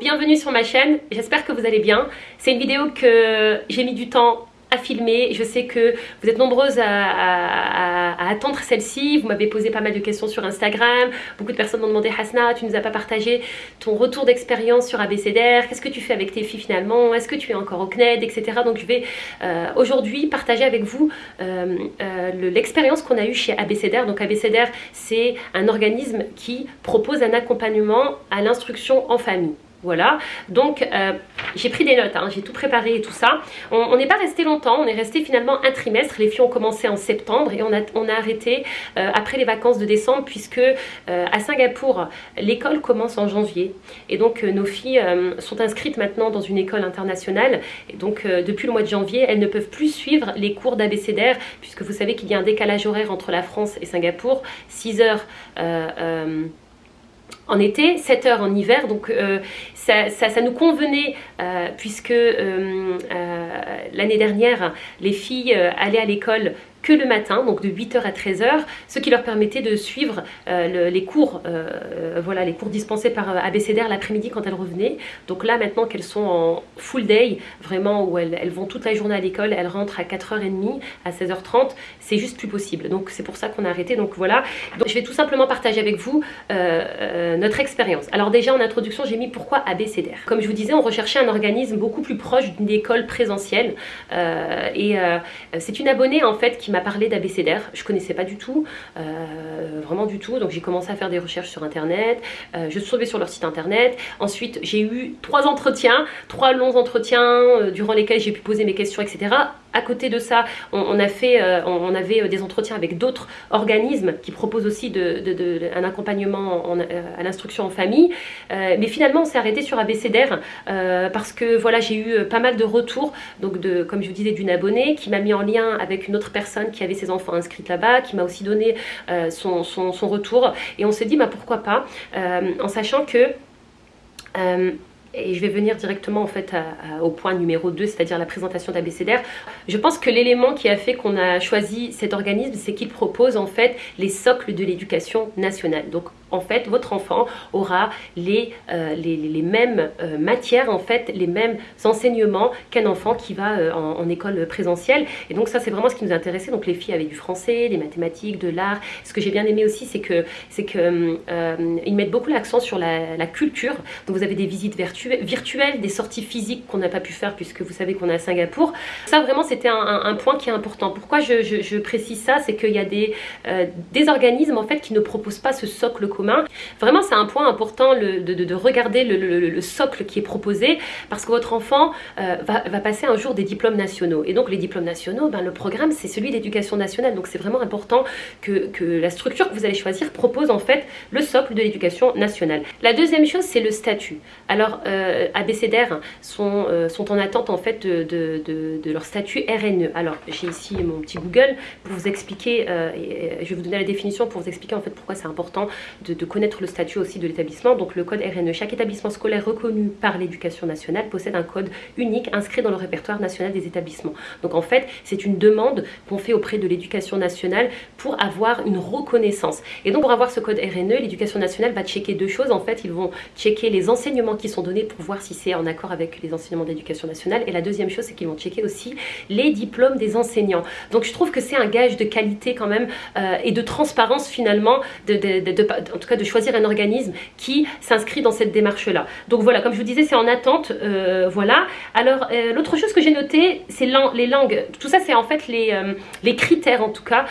bienvenue sur ma chaîne, j'espère que vous allez bien. C'est une vidéo que j'ai mis du temps filmer. Je sais que vous êtes nombreuses à, attendre celle-ci. Vous m'avez posé pas mal de questions sur Instagram. Beaucoup de personnes m'ont demandé Hasna, tu nous as pas partagé ton retour d'expérience sur ABCDR. Qu'est-ce que tu fais avec tes filles finalement? Est-ce que tu es encore au CNED, etc. Donc je vais euh, aujourd'hui partager avec vous euh, euh, l'expérience qu'on a eue chez ABCDR. Donc ABCDR, c'est un organisme qui propose un accompagnement à l'instruction en famille. Voilà, donc euh, j'ai pris des notes, hein. j'ai tout préparé et tout ça. On n'est pas resté longtemps, on est resté finalement un trimestre. Les filles ont commencé en septembre et on a, arrêté euh, après les vacances de décembre puisque euh, à Singapour, l'école commence en janvier. Et donc nos filles sont inscrites maintenant dans une école internationale. Et donc depuis le mois de janvier, elles ne peuvent plus suivre les cours d'ABCDR puisque vous savez qu'il y a un décalage horaire entre la France et Singapour. 6 heures en été, 7 heures en hiver, donc euh, ça, nous convenait euh, puisque euh, l'année dernière, les filles allaient à l'école que le matin, donc de 8h à 13h, ce qui leur permettait de suivre euh, les cours, euh, voilà, les cours dispensés par euh, ABCDR l'après-midi quand elles revenaient. Donc là, maintenant qu'elles sont en full day, vraiment où elles, vont toute la journée à l'école, elles rentrent à 4h30, à 16h30, c'est juste plus possible. Donc c'est pour ça qu'on a arrêté. Donc voilà, donc, je vais tout simplement partager avec vous notre expérience. Alors déjà en introduction, j'ai mis pourquoi ABCDR. Comme je vous disais, on recherchait un organisme beaucoup plus proche d'une école présentielle. et c'est une abonnée en fait qui m'a parlé d'ABCDR, je connaissais pas du tout, euh, vraiment du tout, donc j'ai commencé à faire des recherches sur internet, euh, je suis tombée sur leur site internet, ensuite j'ai eu trois entretiens, trois longs entretiens euh, durant lesquels j'ai pu poser mes questions, etc. À côté de ça, on, on, avait des entretiens avec d'autres organismes qui proposent aussi un accompagnement à l'instruction en famille. mais finalement, on s'est arrêté sur ABCDR parce que voilà, j'ai eu pas mal de retours, donc comme je vous disais, d'une abonnée qui m'a mis en lien avec une autre personne qui avait ses enfants inscrits là-bas, qui m'a aussi donné euh, son, retour. Et on s'est dit, bah, pourquoi pas, euh, en sachant que... Et je vais venir directement en fait au point numéro 2, c'est-à-dire la présentation d'ABCDR. Je pense que l'élément qui a fait qu'on a choisi cet organisme, c'est qu'il propose en fait les socles de l'éducation nationale. En fait, votre enfant aura les, euh, les, mêmes euh, matières, en fait, les mêmes enseignements qu'un enfant qui va euh, en, école présentielle. Et donc ça, c'est vraiment ce qui nous intéressait. Donc les filles avaient du français, des mathématiques, de l'art. Ce que j'ai bien aimé aussi, c'est que c'est que mettent beaucoup l'accent sur la, culture. Donc vous avez des visites virtuelles, des sorties physiques qu'on n'a pas pu faire puisque vous savez qu'on est à Singapour. Ça, vraiment, c'était un, point qui est important. Pourquoi je, je précise ça? C'est qu'il y a des, des organismes, en fait, qui ne proposent pas ce socle commun Vraiment, c'est un point important de, regarder le, socle qui est proposé parce que votre enfant euh, va, passer un jour des diplômes nationaux. Et donc, les diplômes nationaux, ben, le programme, c'est celui d'éducation nationale. Donc, c'est vraiment important que, la structure que vous allez choisir propose en fait le socle de l'éducation nationale. La deuxième chose, c'est le statut. Alors, euh, ABCDR sont, euh, sont en attente en fait de, leur statut RNE. Alors, j'ai ici mon petit Google pour vous expliquer, et je vais vous donner la définition pour vous expliquer en fait pourquoi c'est important de de connaître le statut aussi de l'établissement. Donc le code RNE, chaque établissement scolaire reconnu par l'éducation nationale possède un code unique inscrit dans le répertoire national des établissements. Donc en fait, c'est une demande qu'on fait auprès de l'éducation nationale pour avoir une reconnaissance. Et donc pour avoir ce code RNE, l'éducation nationale va checker deux choses. En fait, ils vont checker les enseignements qui sont donnés pour voir si c'est en accord avec les enseignements d'éducation nationale. Et la deuxième chose, c'est qu'ils vont checker aussi les diplômes des enseignants. Donc je trouve que c'est un gage de qualité quand même euh, et de transparence finalement, de, tout cas de choisir un organisme qui s'inscrit dans cette démarche-là. Donc voilà, comme je vous disais, c'est en attente. Euh, voilà. Alors, euh, l'autre chose que j'ai noté, c'est les langues. Tout ça, c'est en fait les, euh, les critères, en tout cas,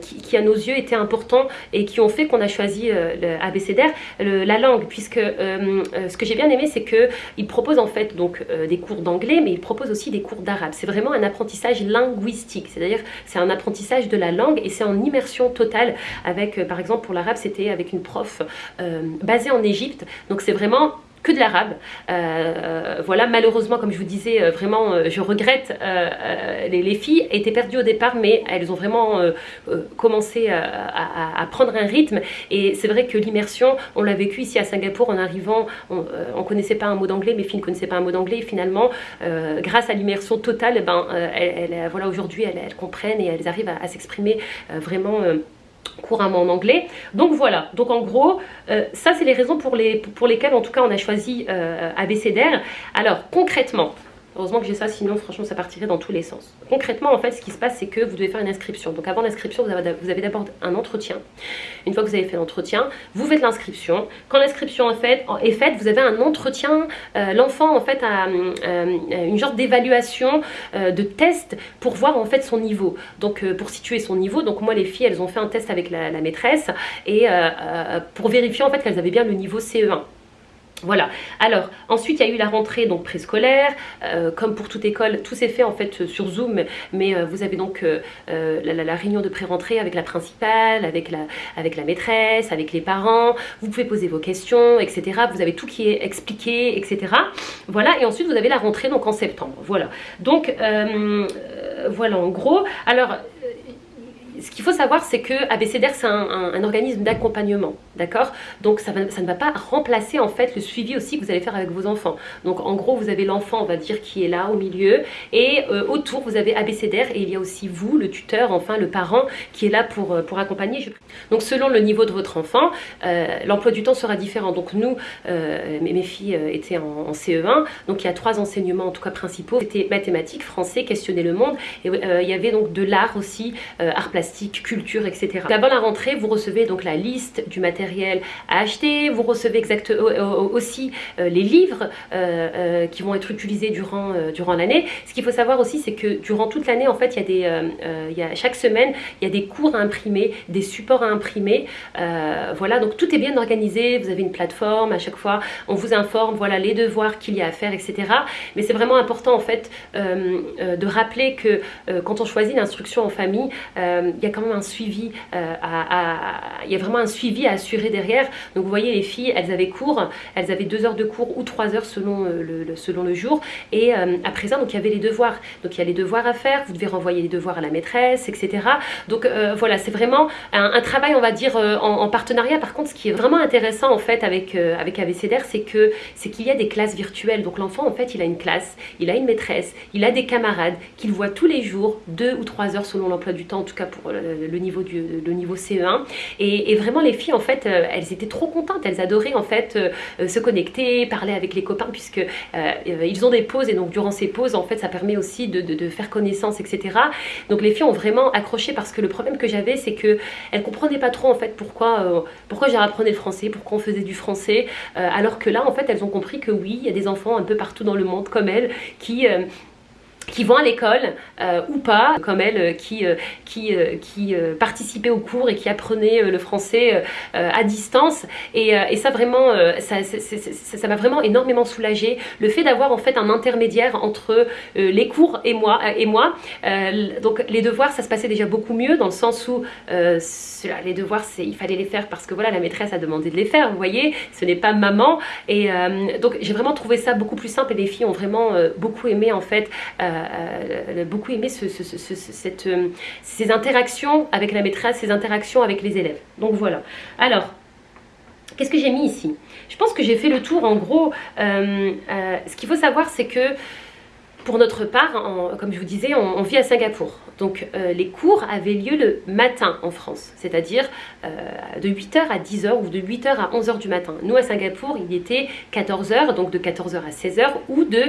qui, à nos yeux étaient importants et qui ont fait qu'on a choisi le ABCDR, la langue, puisque ce que j'ai bien aimé, c'est qu'il propose en fait donc des cours d'anglais, mais il propose aussi des cours d'arabe. C'est vraiment un apprentissage linguistique, c'est-à-dire c'est un apprentissage de la langue et c'est en immersion totale avec, par exemple, pour l'arabe, c'était avec une prof euh, basé en Égypte. Donc c'est vraiment que de l'arabe. Euh, voilà, malheureusement, comme je vous disais, euh, vraiment, je regrette, les, filles étaient perdues au départ, mais elles ont vraiment commencé à, prendre un rythme. Et c'est vrai que l'immersion, on l'a vécu ici à Singapour en arrivant, on ne connaissait pas un mot d'anglais, mes filles ne connaissaient pas un mot d'anglais. finalement, grâce à l'immersion totale, ben, voilà, aujourd'hui, elles, comprennent et elles arrivent à s'exprimer vraiment couramment en anglais. Donc voilà, donc en gros, ça c'est les raisons pour, les, pour lesquelles en tout cas on a choisi ABCDR. Alors concrètement, Heureusement que j'ai ça, sinon franchement ça partirait dans tous les sens. Concrètement en fait ce qui se passe c'est que vous devez faire une inscription. Donc avant l'inscription vous avez, d'abord un entretien. Une fois que vous avez fait l'entretien, vous faites l'inscription. Quand l'inscription est faite, est faite, vous avez un entretien. Euh, l'enfant en fait a euh, une genre d'évaluation, euh, de test pour voir en fait son niveau. Donc pour situer son niveau, donc moi les filles elles ont fait un test avec la, la maîtresse et pour vérifier en fait qu'elles avaient bien le niveau CE1. Voilà, alors ensuite il y a eu la rentrée donc préscolaire, euh, comme pour toute école, tout s'est fait en fait sur Zoom, mais euh, vous avez donc euh, la, réunion de pré-rentrée avec la principale, avec la, maîtresse, avec les parents, vous pouvez poser vos questions, etc. Vous avez tout qui est expliqué, etc. Voilà, et ensuite vous avez la rentrée donc en septembre, voilà. Donc voilà en gros, alors ce qu'il faut savoir, c'est que ABCDR, c'est un, organisme d'accompagnement, d'accord? Donc ça, ne va pas remplacer en fait le suivi aussi que vous allez faire avec vos enfants. Donc en gros, vous avez l'enfant, on va dire, qui est là au milieu, et euh, autour, vous avez ABCDR, et il y a aussi vous, le tuteur, enfin le parent, qui est là pour, euh, pour accompagner. Donc selon le niveau de votre enfant, euh, l'emploi du temps sera différent. Donc nous, mes, filles étaient en, CE1, donc il y a trois enseignements en tout cas principaux. C'était mathématiques, français, questionner le monde, et il y avait donc de l'art aussi, art plastique culture, etc. D'abord la rentrée, vous recevez donc la liste du matériel à acheter, vous recevez exactement aussi euh, les livres euh, euh, qui vont être utilisés durant, durant l'année. Ce qu'il faut savoir aussi, c'est que durant toute l'année, en fait, il y a des, chaque semaine, il y a des cours à imprimer, des supports à imprimer. voilà, donc tout est bien organisé, vous avez une plateforme à chaque fois, on vous informe, voilà, les devoirs qu'il y a à faire, etc. Mais c'est vraiment important, en fait, de rappeler que quand on choisit l'instruction en famille, il y a quand même un suivi, euh, à, y a vraiment un suivi à assurer derrière. Donc vous voyez les filles, elles avaient cours, elles avaient deux heures de cours ou trois heures selon euh, le, selon le jour. Et euh, à présent, donc il y avait les devoirs. Donc il y a les devoirs à faire, vous devez renvoyer les devoirs à la maîtresse, etc. Donc voilà, c'est vraiment un, travail, on va dire, en, partenariat. Par contre, ce qui est vraiment intéressant en fait avec, avec ABCDR, c'est que c'est qu'il y a des classes virtuelles. Donc l'enfant, en fait, il a une classe, il a une maîtresse, il a des camarades qu'il voit tous les jours, deux ou trois heures selon l'emploi du temps, en tout cas pour le, niveau, du, le niveau CE1. Et, vraiment, les filles, en fait, euh, elles étaient trop contentes. Elles adoraient, en fait, euh, euh, se connecter, parler avec les copains, puisque ils ont des pauses. Et donc, durant ces pauses, en fait, ça permet aussi de, faire connaissance, etc. Donc, les filles ont vraiment accroché parce que le problème que j'avais, c'est que elles comprenaient pas trop, en fait, pourquoi, pourquoi j'apprenais le français, pourquoi on faisait du français. alors que là, en fait, elles ont compris que oui, il y a des enfants un peu partout dans le monde comme elles qui qui vont à l'école euh, ou pas, comme elle euh, qui, euh, qui, qui participait au cours et qui apprenait le français à distance. Et, ça vraiment, ça m'a vraiment énormément soulagée. Le fait d'avoir en fait un intermédiaire entre les cours et moi. Et moi. donc les devoirs, ça se passait déjà beaucoup mieux dans le sens où les devoirs, il fallait les faire parce que voilà, la maîtresse a demandé de les faire, vous voyez, ce n'est pas maman. Et donc j'ai vraiment trouvé ça beaucoup plus simple et les filles ont vraiment beaucoup aimé en fait a beaucoup aimé cette, euh, ces interactions avec la maîtresse, ces interactions avec les élèves. Donc voilà. Alors, qu'est-ce que j'ai mis ici? Je pense que j'ai fait le tour en gros. Euh, euh, ce qu'il faut savoir, c'est que pour notre part, comme je vous disais, on, vit à Singapour. Donc les cours avaient lieu le matin en France, c'est-à-dire de 8h à 10h ou de 8h à 11h du matin. Nous à Singapour, il était 14h, donc de 14h à 16h ou de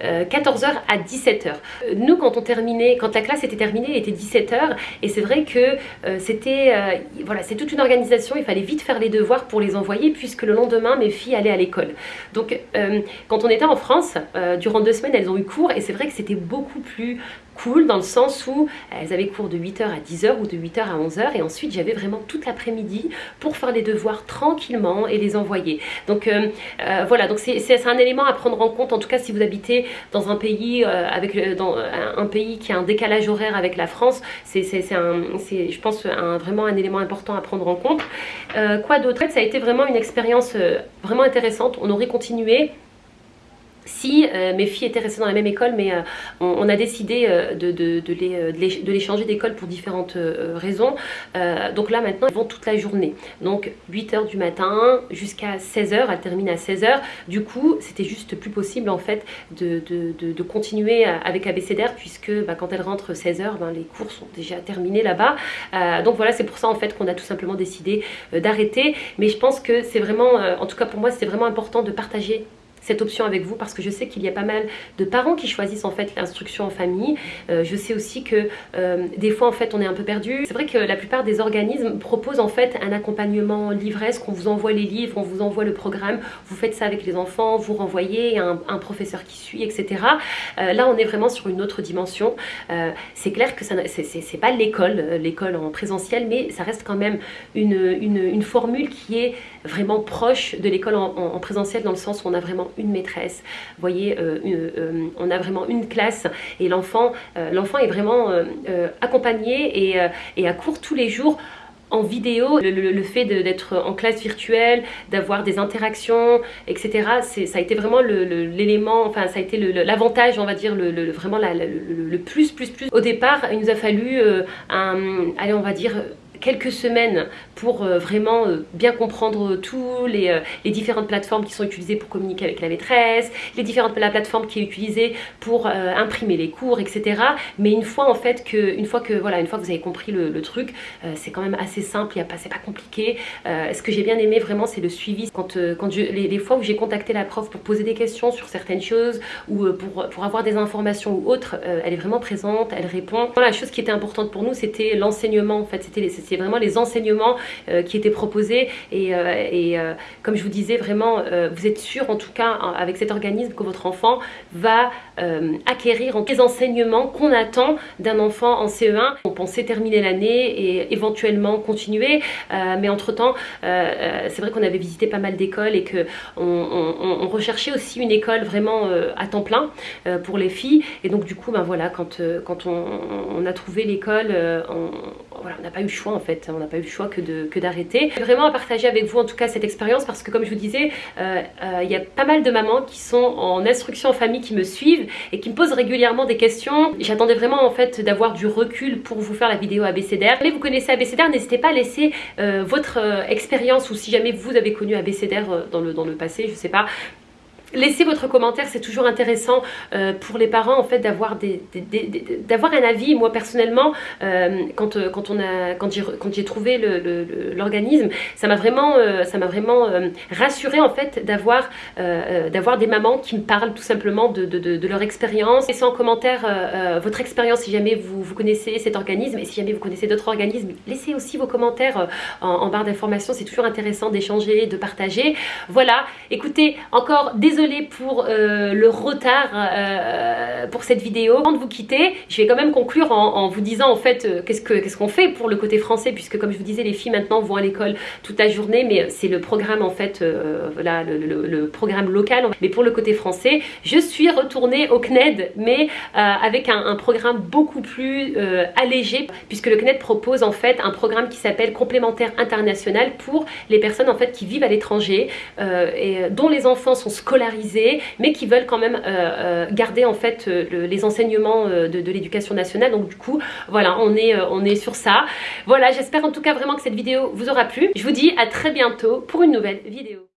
14h euh, à 17h. Euh, nous, quand on terminait, quand la classe était terminée, il était 17h et c'est vrai que euh, c'était, voilà, c'est toute une organisation, il fallait vite faire les devoirs pour les envoyer puisque le lendemain, mes filles allaient à l'école. Donc, quand on était en France, durant deux semaines, elles ont eu cours et c'est vrai que c'était beaucoup plus cool dans le sens où elles avaient cours de 8h à 10h ou de 8h à 11h et ensuite j'avais vraiment toute l'après-midi pour faire les devoirs tranquillement et les envoyer. Donc voilà, donc c'est un élément à prendre en compte en tout cas si vous habitez dans un pays euh, avec un pays qui a un décalage horaire avec la France, c'est je pense un, vraiment un élément important à prendre en compte. Euh, quoi d'autre? Ça a été vraiment une expérience euh, vraiment intéressante. On aurait continué si euh, mes filles étaient restées dans la même école, mais euh, on, a décidé euh, de, les, changer d'école pour différentes raisons. donc là maintenant, elles vont toute la journée. Donc 8h du matin jusqu'à 16h, elles terminent à 16h. Du coup, c'était juste plus possible en fait de, continuer avec ABCDR puisque bah, quand elles rentrent 16h, ben, les cours sont déjà terminés là-bas. donc voilà, c'est pour ça en fait qu'on a tout simplement décidé d'arrêter. Mais je pense que c'est vraiment, en tout cas pour moi, c'est vraiment important de partager cette option avec vous parce que je sais qu'il y a pas mal de parents qui choisissent en fait l'instruction en famille. Euh, je sais aussi que euh, des fois en fait on est un peu perdu. C'est vrai que la plupart des organismes proposent en fait un accompagnement livresque, on vous envoie les livres, on vous envoie le programme, vous faites ça avec les enfants, vous renvoyez un, un professeur qui suit, etc. Euh, là on est vraiment sur une autre dimension. c'est clair que c'est pas l'école, l'école en présentiel, mais ça reste quand même une, une, formule qui est vraiment proche de l'école en présentiel dans le sens où on a vraiment une maîtresse. Voyez, euh, euh, on a vraiment une classe et l'enfant euh, est vraiment accompagné et, et à court tous les jours en vidéo, le, fait d'être en classe virtuelle, d'avoir des interactions, etc. Ça a été vraiment l'élément, enfin ça a été l'avantage, on va dire, vraiment le, plus, plus, plus. Au départ, il nous a fallu un, allez, on va dire quelques semaines pour euh, vraiment euh, bien comprendre tous les, euh, les, différentes plateformes qui sont utilisées pour communiquer avec la maîtresse, les différentes la plateforme qui est utilisée pour imprimer les cours, etc. Mais une fois en fait que, une fois que, voilà, une fois que vous avez compris le, truc, c'est quand même assez simple, c'est pas compliqué. ce que j'ai bien aimé vraiment, c'est le suivi. Quand, quand je, les, fois où j'ai contacté la prof pour poser des questions sur certaines choses ou pour, pour avoir des informations ou autres, elle est vraiment présente, elle répond. la chose qui était importante pour nous, c'était l'enseignement. En fait, c'était vraiment les enseignements euh, qui étaient proposés. Et, euh, euh, comme je vous disais vraiment vous êtes sûr en tout cas avec cet organisme que votre enfant va acquérir les enseignements qu'on attend d'un enfant en CE1 on pensait terminer l'année et éventuellement continuer mais entre temps c'est vrai qu'on avait visité pas mal d'écoles et que on, recherchait aussi une école vraiment à temps plein pour les filles. Et donc du coup ben voilà quand, quand on, a trouvé l'école on voilà, n'a pas eu le choix en fait on n'a pas eu le choix que d'arrêter. Que vraiment à partager avec vous en tout cas cette expérience parce que comme je vous disais, euh, euh, il y a pas mal de mamans qui sont en instruction en famille qui me suivent et qui me posent régulièrement des questions. J'attendais vraiment en fait d'avoir du recul pour vous faire la vidéo ABCDR. Mais vous connaissez ABCDR, n'hésitez pas à laisser euh, votre expérience ou si jamais vous avez connu ABCDR dans le, dans le passé, je sais pas, Laissez votre commentaire, c'est toujours intéressant euh, pour les parents en fait d'avoir un avis. Moi personnellement, euh, quand, euh, quand, on a, quand j'ai trouvé l'organisme, ça m'a vraiment, m'a vraiment rassuré en fait d'avoir des mamans qui me parlent tout simplement de, de, leur expérience. Laissez en commentaire votre expérience si jamais vous, vous connaissez cet organisme et si jamais vous connaissez d'autres organismes. Laissez aussi vos commentaires en, en barre d'informations, c'est toujours intéressant d'échanger, de partager. Voilà, écoutez, encore désolé pour euh, le retard euh, pour cette vidéo. Avant de vous quitter, je vais quand même conclure en, vous disant en fait euh, qu'est-ce qu'on fait pour le côté français puisque comme je vous disais les filles maintenant vont à l'école toute la journée mais c'est le programme en fait voilà le, programme local mais pour le côté français je suis retournée au CNED mais avec un, programme beaucoup plus allégé puisque le CNED propose en fait un programme qui s'appelle complémentaire international pour les personnes en fait qui vivent à l'étranger et dont les enfants sont scolarisés mais qui veulent quand même euh, euh, garder en fait euh, les enseignements de, l'éducation nationale. Donc du coup, voilà, on est, on est sur ça. Voilà, j'espère en tout cas vraiment que cette vidéo vous aura plu. Je vous dis à très bientôt pour une nouvelle vidéo.